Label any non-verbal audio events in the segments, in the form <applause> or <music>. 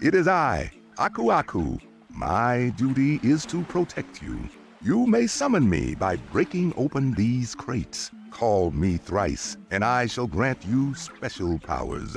It is I, Aku Aku. My duty is to protect you. You may summon me by breaking open these crates. Call me thrice, and I shall grant you special powers.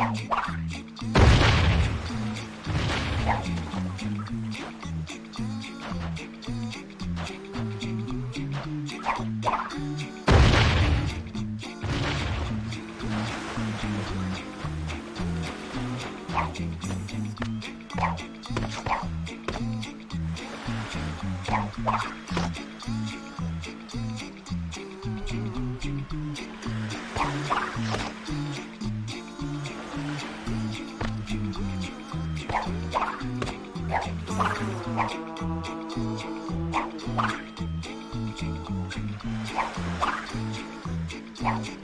Thank you. 양去.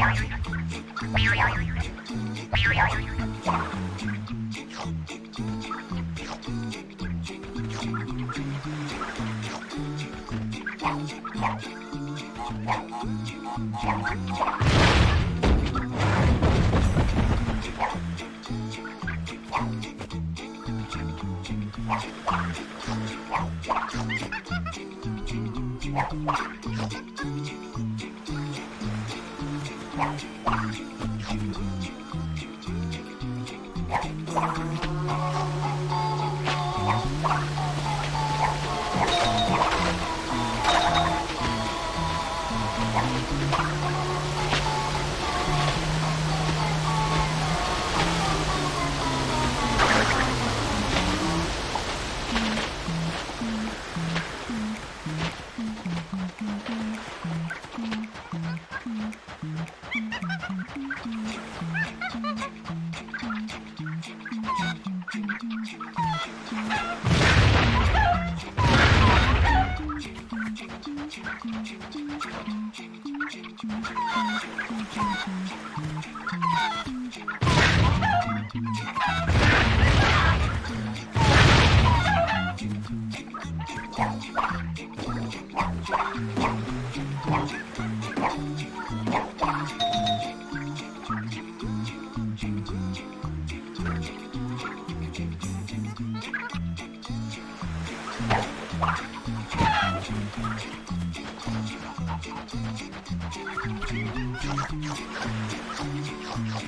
Thank you. Thank you. Thank you.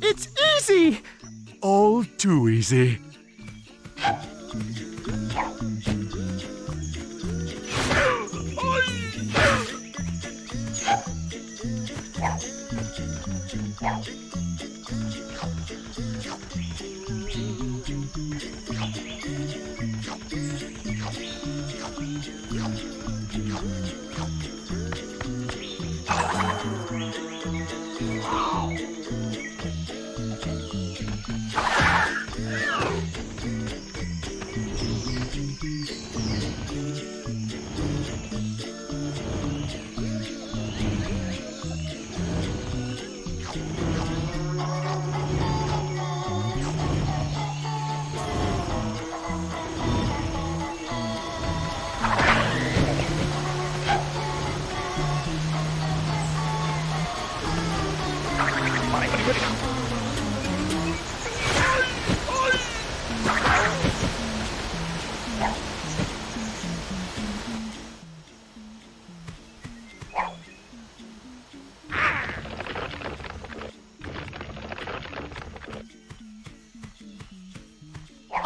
It's easy! All too easy.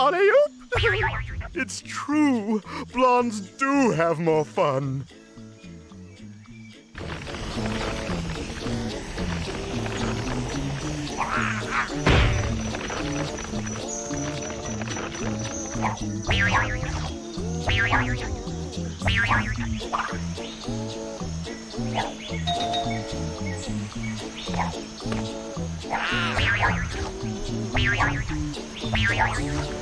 Alley-oop! It's true. Blondes do have more fun. <laughs>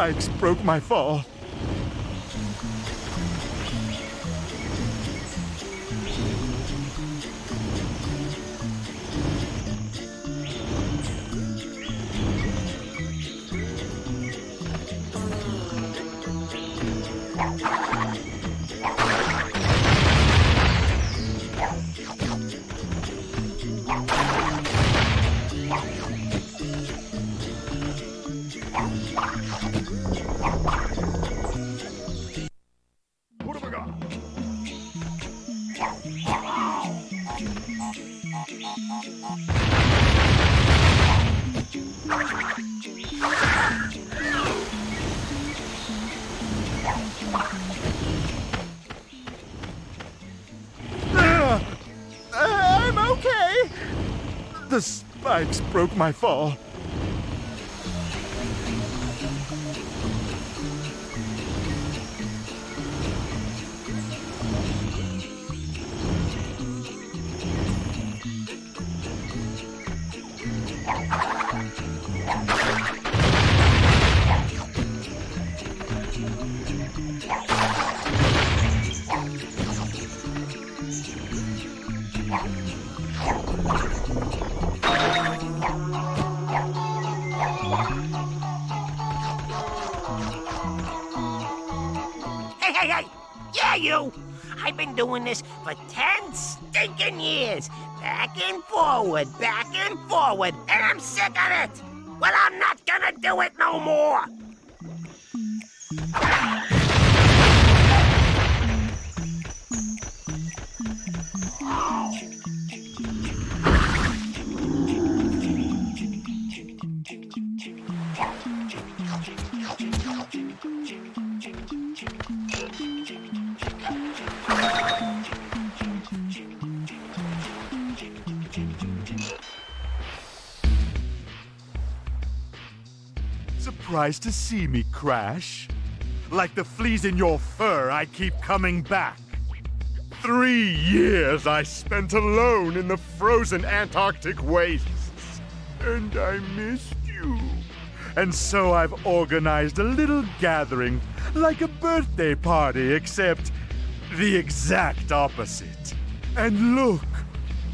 spikes broke my fall. The spikes broke my fall. Hey, hey, hey! Yeah, you! I've been doing this for ten stinking years. Back and forward, back and forward, and I'm sick of it! Well, I'm not gonna do it no more! Surprised to see me, Crash? Like the fleas in your fur, I keep coming back. Three years I spent alone in the frozen Antarctic wastes. And I missed you. And so I've organized a little gathering, like a birthday party, except the exact opposite. And look,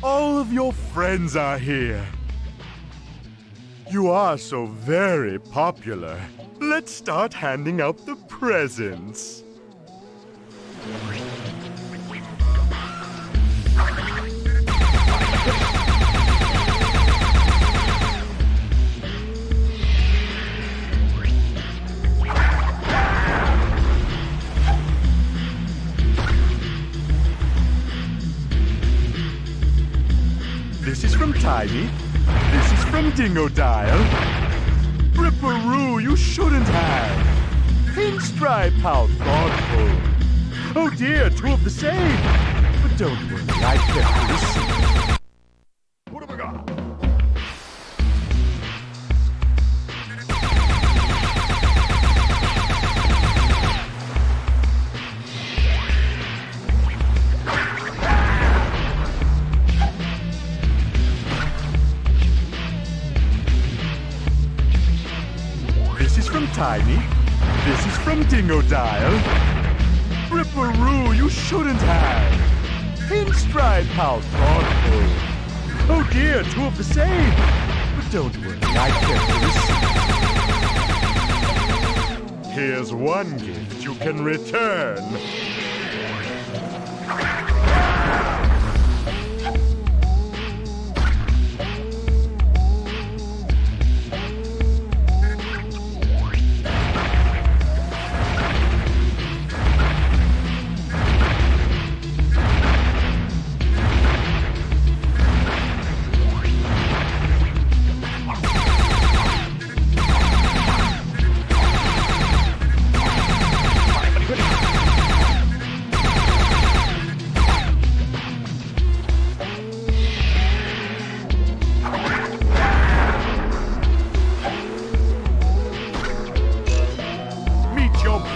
all of your friends are here. You are so very popular. Let's start handing out the presents. This is from Tiny. From Dingodile. Ripperoo, you shouldn't have. Pinstripe, how thoughtful. Oh dear, two of the same. But don't worry, I kept this. What have I got? From Dingodile. Ripperoo, you shouldn't have. Pinstripe, how thoughtful. Oh dear, two of the same. But don't worry, I kept this. Here's one gift you can return.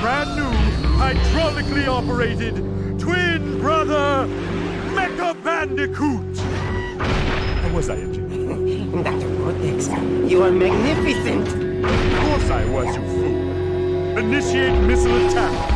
Brand new, hydraulically operated twin brother, Mecha Bandicoot. How was I, Engineer? Dr. Cortex, you are magnificent. Of course I was, you fool. Initiate missile attack.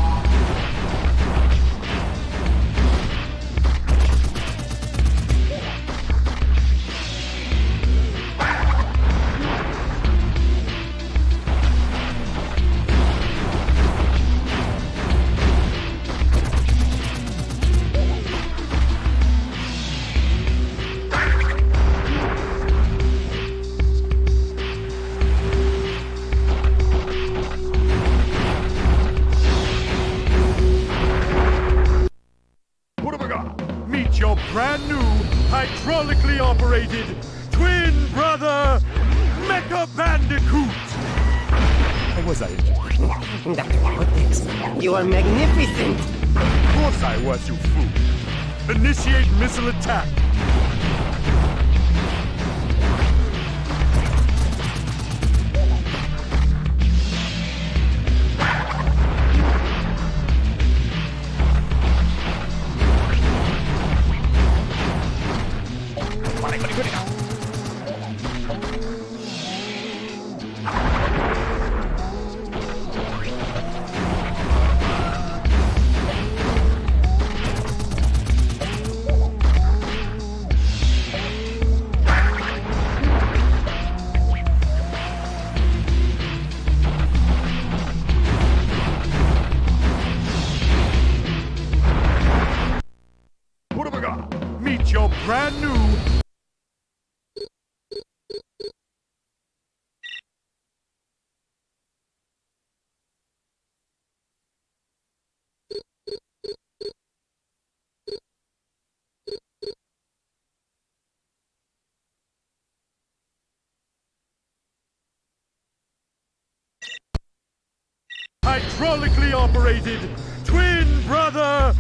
Hydraulically operated twin brother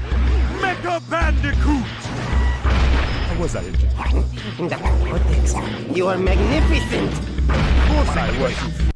Mecha bandicoot! How was I, Agent? Dr. Cortex, you are magnificent! Of course I was, you